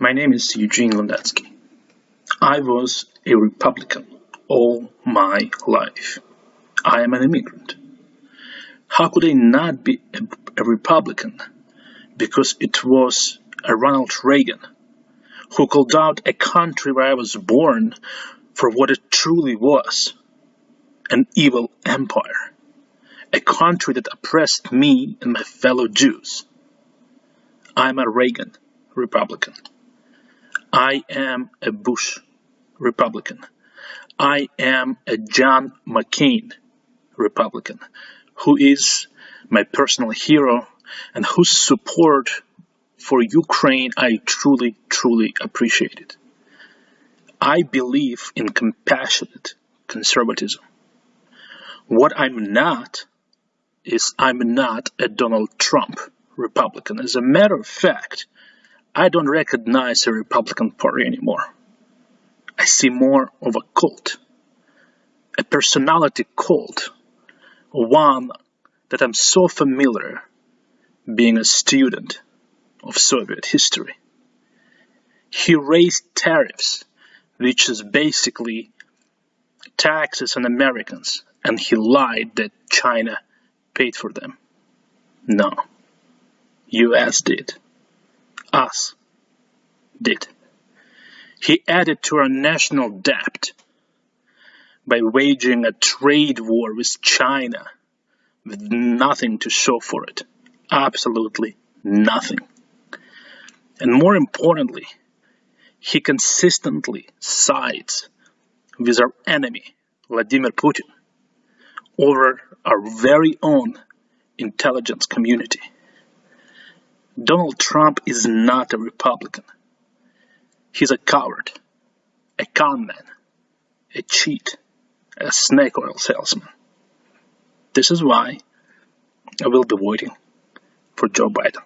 My name is Eugene Lunetsky. I was a Republican all my life. I am an immigrant. How could I not be a, a Republican? Because it was a Ronald Reagan who called out a country where I was born for what it truly was an evil empire, a country that oppressed me and my fellow Jews. I'm a Reagan Republican. I am a Bush Republican. I am a John McCain Republican, who is my personal hero and whose support for Ukraine I truly, truly appreciate it. I believe in compassionate conservatism. What I'm not is I'm not a Donald Trump Republican. As a matter of fact, I don't recognize a Republican Party anymore. I see more of a cult, a personality cult, one that I'm so familiar being a student of Soviet history. He raised tariffs, which is basically taxes on Americans, and he lied that China paid for them. No, US did. Us did. He added to our national debt by waging a trade war with China with nothing to show for it. Absolutely nothing. And more importantly, he consistently sides with our enemy, Vladimir Putin, over our very own intelligence community. Donald Trump is not a Republican. He's a coward, a conman, a cheat, a snake oil salesman. This is why I will be voting for Joe Biden.